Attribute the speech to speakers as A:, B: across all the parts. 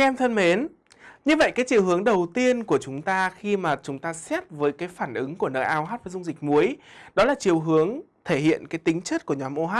A: Các em thân mến, như vậy cái chiều hướng đầu tiên của chúng ta khi mà chúng ta xét với cái phản ứng của NaOH với dung dịch muối đó là chiều hướng thể hiện cái tính chất của nhóm OH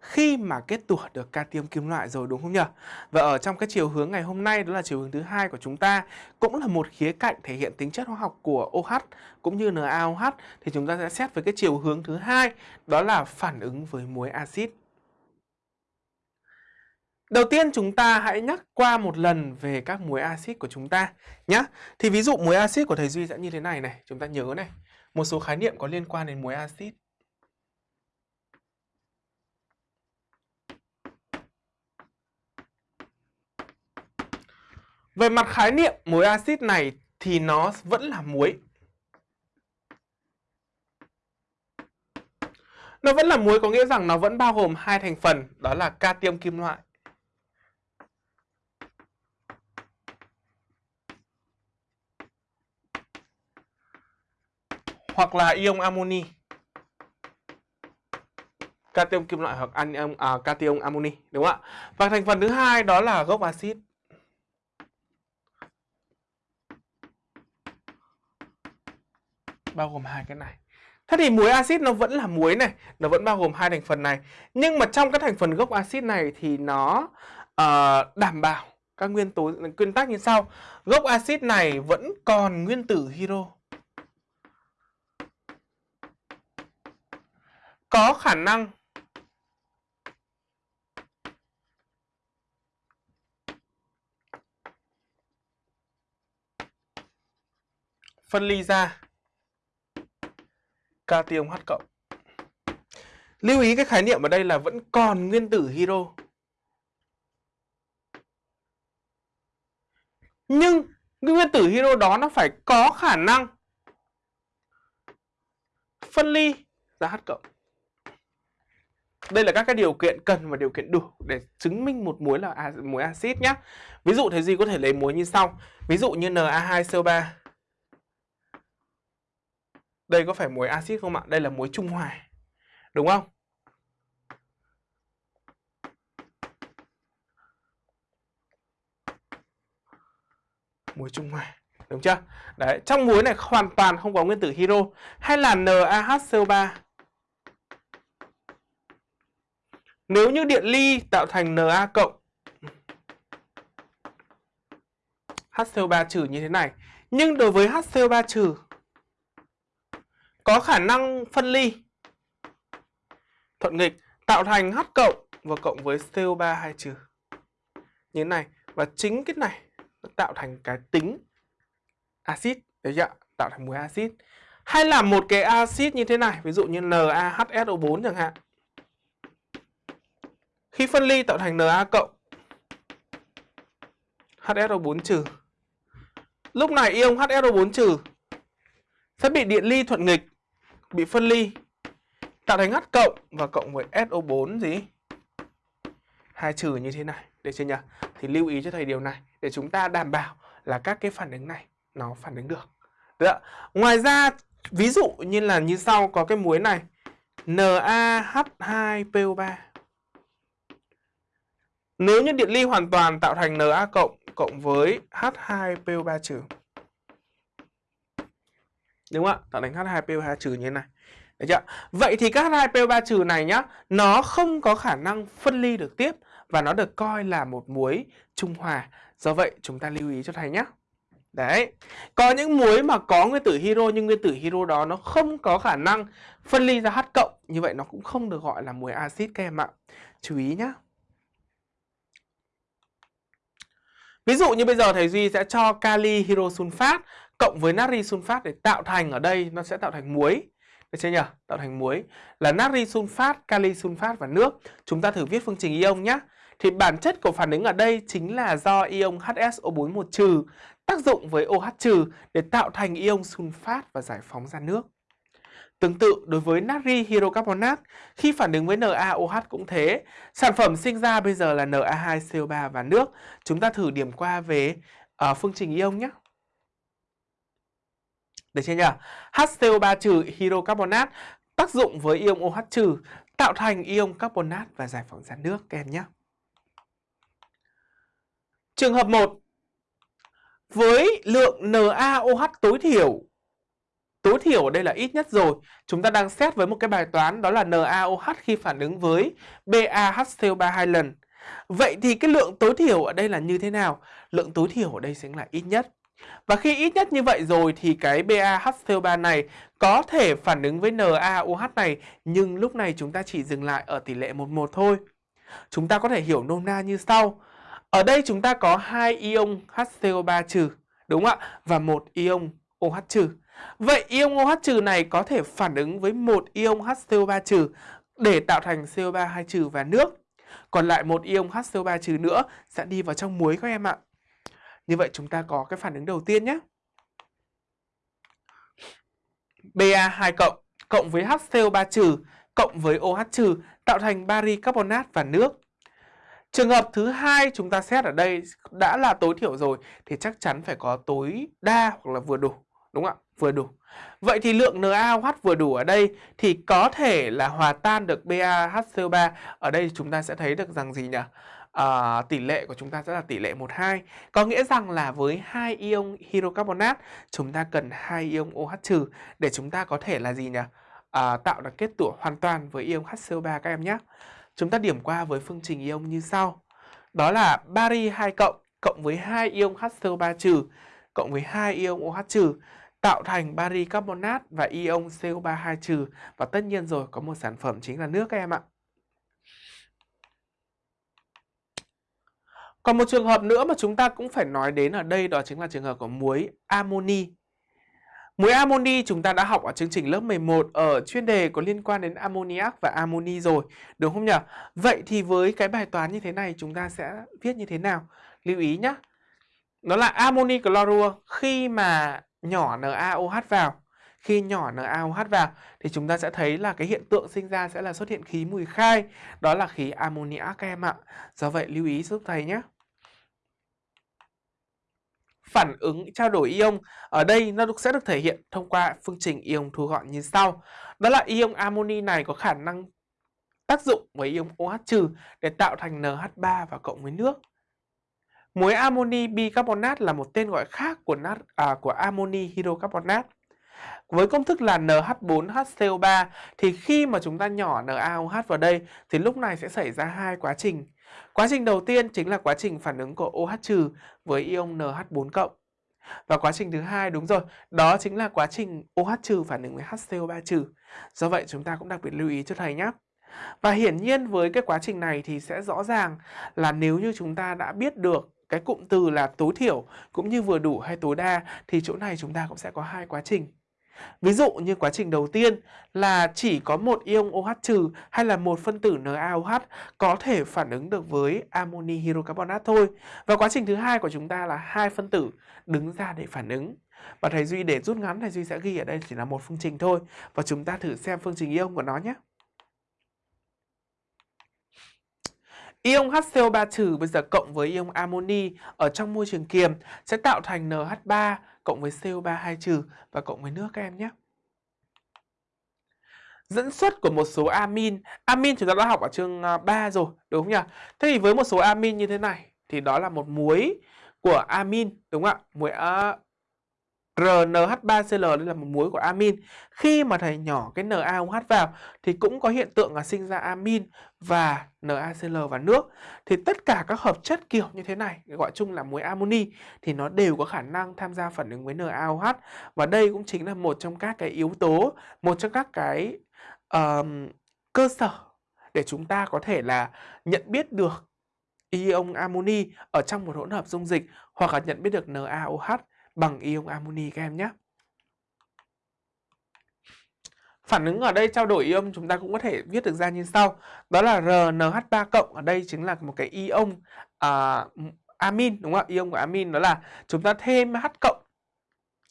A: khi mà kết tủa được cation kim loại rồi đúng không nhỉ? Và ở trong cái chiều hướng ngày hôm nay đó là chiều hướng thứ hai của chúng ta cũng là một khía cạnh thể hiện tính chất hóa học của OH cũng như NaOH thì chúng ta sẽ xét với cái chiều hướng thứ hai đó là phản ứng với muối axit. Đầu tiên chúng ta hãy nhắc qua một lần về các muối axit của chúng ta nhé. Thì ví dụ muối axit của thầy Duy sẽ như thế này này, chúng ta nhớ này, một số khái niệm có liên quan đến muối axit. Về mặt khái niệm muối axit này thì nó vẫn là muối. Nó vẫn là muối có nghĩa rằng nó vẫn bao gồm hai thành phần đó là cation kim loại hoặc là ion amoni. Cation kim loại hoặc anion à, cation amoni đúng không ạ? Và thành phần thứ hai đó là gốc axit. bao gồm hai cái này. Thế thì muối axit nó vẫn là muối này, nó vẫn bao gồm hai thành phần này. Nhưng mà trong các thành phần gốc axit này thì nó uh, đảm bảo các nguyên tố nguyên tắc như sau. Gốc axit này vẫn còn nguyên tử hydro. Có khả năng phân ly ra cation H cộng. Lưu ý cái khái niệm ở đây là vẫn còn nguyên tử hydro. Nhưng cái nguyên tử hydro đó nó phải có khả năng phân ly ra H cộng. Đây là các cái điều kiện cần và điều kiện đủ để chứng minh một muối là muối axit nhé. Ví dụ thế gì có thể lấy muối như sau. Ví dụ như Na2CO3 đây có phải muối axit không ạ? Đây là muối trung hòa. Đúng không? Muối trung hòa. Đúng chưa? Đấy, trong muối này hoàn toàn không có nguyên tử hydro hay là NaHCO3. Nếu như điện ly tạo thành Na cộng HCO3 trừ như thế này. Nhưng đối với HCO3 trừ có khả năng phân ly thuận nghịch tạo thành H cộng và cộng với CO3 hai trừ. Như thế này và chính cái này nó tạo thành cái tính axit đấy chưa? Tạo thành muối axit. Hay là một cái axit như thế này, ví dụ như NaHSO4 chẳng hạn. Khi phân ly tạo thành Na cộng HSO4 trừ. Lúc này ion HSO4 trừ sẽ bị điện ly thuận nghịch bị phân ly tạo thành H cộng và cộng với SO4 gì? Hai trừ như thế này, để chưa nhỉ? Thì lưu ý cho thầy điều này để chúng ta đảm bảo là các cái phản ứng này nó phản ứng được. Được ạ? Ngoài ra ví dụ như là như sau có cái muối này NaH2PO3. Nếu như điện ly hoàn toàn tạo thành Na cộng cộng với H2PO3 trừ Đúng không ạ? Tạo thành H2PO2 trừ như thế này. Được chưa? Vậy thì các H2PO3 trừ này nhá, nó không có khả năng phân ly được tiếp và nó được coi là một muối trung hòa. Do vậy chúng ta lưu ý cho thầy nhé. Đấy. Có những muối mà có nguyên tử hydro nhưng nguyên tử hydro đó nó không có khả năng phân ly ra H cộng, như vậy nó cũng không được gọi là muối axit các em ạ. Chú ý nhé. Ví dụ như bây giờ thầy Duy sẽ cho kali hydrosulfat cộng với natri sunfat để tạo thành ở đây nó sẽ tạo thành muối. Được chưa nhỉ? Tạo thành muối là natri sunfat, kali sunfat và nước. Chúng ta thử viết phương trình ion nhé. Thì bản chất của phản ứng ở đây chính là do ion HSO4 một trừ tác dụng với OH trừ để tạo thành ion sunfat và giải phóng ra nước. Tương tự đối với natri hydrocarbonat, khi phản ứng với NaOH cũng thế, sản phẩm sinh ra bây giờ là Na2CO3 và nước. Chúng ta thử điểm qua về uh, phương trình ion nhé. Được chưa nhỉ? HCO3 trừ hydrocarbonat tác dụng với ion OH trừ tạo thành ion carbonat và giải phóng ra nước các em nhé. Trường hợp 1, với lượng NaOH tối thiểu tối thiểu ở đây là ít nhất rồi. Chúng ta đang xét với một cái bài toán đó là NaOH khi phản ứng với BaHCO3 hai lần. Vậy thì cái lượng tối thiểu ở đây là như thế nào? Lượng tối thiểu ở đây sẽ là ít nhất. Và khi ít nhất như vậy rồi thì cái BaHCO3 này có thể phản ứng với NaOH này nhưng lúc này chúng ta chỉ dừng lại ở tỷ lệ 11 thôi. Chúng ta có thể hiểu nôm na như sau. Ở đây chúng ta có hai ion HCO3 trừ, đúng không ạ? Và một ion OH trừ. Vậy ion OH trừ này có thể phản ứng với một ion HCO3 trừ để tạo thành CO3 2 trừ và nước. Còn lại một ion HCO3 trừ nữa sẽ đi vào trong muối các em ạ. Như vậy chúng ta có cái phản ứng đầu tiên nhé. Ba2 cộng cộng với HCO3 trừ cộng với OH trừ tạo thành bari carbonat và nước. Trường hợp thứ hai chúng ta xét ở đây đã là tối thiểu rồi thì chắc chắn phải có tối đa hoặc là vừa đủ, đúng không ạ? Vừa đủ. Vậy thì lượng NaOH vừa đủ ở đây thì có thể là hòa tan được BaHCO3. Ở đây chúng ta sẽ thấy được rằng gì nhỉ? À, tỷ lệ của chúng ta sẽ là tỷ lệ 1-2. Có nghĩa rằng là với hai ion hydrocarbonat chúng ta cần hai ion OH trừ để chúng ta có thể là gì nhỉ? À, tạo được kết tủa hoàn toàn với ion HCO3 các em nhé. Chúng ta điểm qua với phương trình ion như sau. Đó là bari 2 cộng cộng với hai ion HCO3 trừ cộng với hai ion OH trừ tạo thành bari carbonat và ion CO3 2 trừ và tất nhiên rồi có một sản phẩm chính là nước các em ạ. Còn một trường hợp nữa mà chúng ta cũng phải nói đến ở đây đó chính là trường hợp của muối amoni. Muối amoni chúng ta đã học ở chương trình lớp 11 ở chuyên đề có liên quan đến ammoniac và amoni rồi, đúng không nhỉ? Vậy thì với cái bài toán như thế này chúng ta sẽ viết như thế nào? Lưu ý nhé. Nó là amoni chlorua khi mà nhỏ NaOH vào. Khi nhỏ NaOH vào thì chúng ta sẽ thấy là cái hiện tượng sinh ra sẽ là xuất hiện khí mùi khai, đó là khí ammoniac các em ạ. Do vậy lưu ý giúp thầy nhé phản ứng trao đổi ion ở đây nó sẽ được thể hiện thông qua phương trình ion thu gọn như sau. Đó là ion amoni này có khả năng tác dụng với ion OH trừ để tạo thành NH3 và cộng với nước. Muối amoni bicarbonat là một tên gọi khác của nat à, của amoni hydrocarbonat. Với công thức là NH4HCO3 thì khi mà chúng ta nhỏ NaOH vào đây thì lúc này sẽ xảy ra hai quá trình. Quá trình đầu tiên chính là quá trình phản ứng của OH với ion NH4. Và quá trình thứ hai đúng rồi, đó chính là quá trình OH phản ứng với HCO3. Do vậy chúng ta cũng đặc biệt lưu ý cho thầy nhé. Và hiển nhiên với cái quá trình này thì sẽ rõ ràng là nếu như chúng ta đã biết được cái cụm từ là tối thiểu cũng như vừa đủ hay tối đa thì chỗ này chúng ta cũng sẽ có hai quá trình. Ví dụ như quá trình đầu tiên là chỉ có một ion OH trừ hay là một phân tử NaOH có thể phản ứng được với amoni hydrocarbonat thôi. Và quá trình thứ hai của chúng ta là hai phân tử đứng ra để phản ứng. Và thầy Duy để rút ngắn, thầy Duy sẽ ghi ở đây chỉ là một phương trình thôi và chúng ta thử xem phương trình ion của nó nhé. Ion HCO3 trừ bây giờ cộng với ion amoni ở trong môi trường kiềm sẽ tạo thành NH3 cộng với CO3 2 trừ và cộng với nước các em nhé. Dẫn xuất của một số amin. Amin chúng ta đã học ở chương à, 3 rồi, đúng không nhỉ? Thế thì với một số amin như thế này thì đó là một muối của amin, đúng không ạ? Muối uh, RNH3Cl đây là một muối của amin. Khi mà thầy nhỏ cái NaOH vào thì cũng có hiện tượng là sinh ra amin và NaCl và nước. Thì tất cả các hợp chất kiểu như thế này gọi chung là muối amoni thì nó đều có khả năng tham gia phản ứng với NaOH và đây cũng chính là một trong các cái yếu tố, một trong các cái uh, cơ sở để chúng ta có thể là nhận biết được ion amoni ở trong một hỗn hợp dung dịch hoặc là nhận biết được NaOH bằng ion amoni các em nhé. Phản ứng ở đây trao đổi ion chúng ta cũng có thể viết được ra như sau. Đó là RNH3 cộng ở đây chính là một cái ion uh, amin đúng không ạ? Ion của amin đó là chúng ta thêm H cộng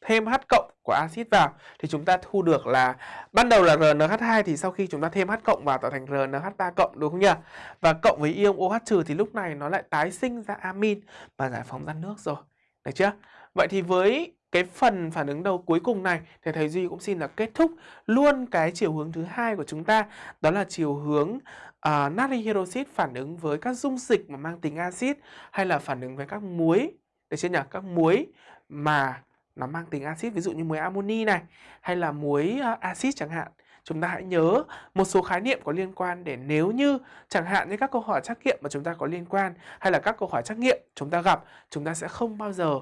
A: thêm H cộng của axit vào thì chúng ta thu được là ban đầu là RNH2 thì sau khi chúng ta thêm H cộng vào tạo thành RNH3 cộng đúng không nhỉ? Và cộng với ion OH trừ thì lúc này nó lại tái sinh ra amin và giải phóng ra nước rồi. Được chưa? Vậy thì với cái phần phản ứng đầu cuối cùng này thì thầy Duy cũng xin là kết thúc luôn cái chiều hướng thứ hai của chúng ta đó là chiều hướng à, uh, natri hydroxit phản ứng với các dung dịch mà mang tính axit hay là phản ứng với các muối để chưa nhỉ? Các muối mà nó mang tính axit ví dụ như muối amoni này hay là muối uh, axit chẳng hạn. Chúng ta hãy nhớ một số khái niệm có liên quan để nếu như chẳng hạn như các câu hỏi trắc nghiệm mà chúng ta có liên quan hay là các câu hỏi trắc nghiệm chúng ta gặp, chúng ta sẽ không bao giờ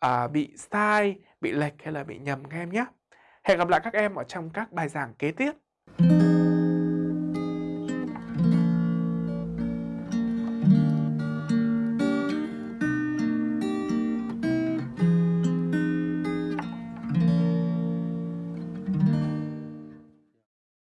A: À, bị sai, bị lệch hay là bị nhầm các em nhé. Hẹn gặp lại các em ở trong các bài giảng kế tiếp.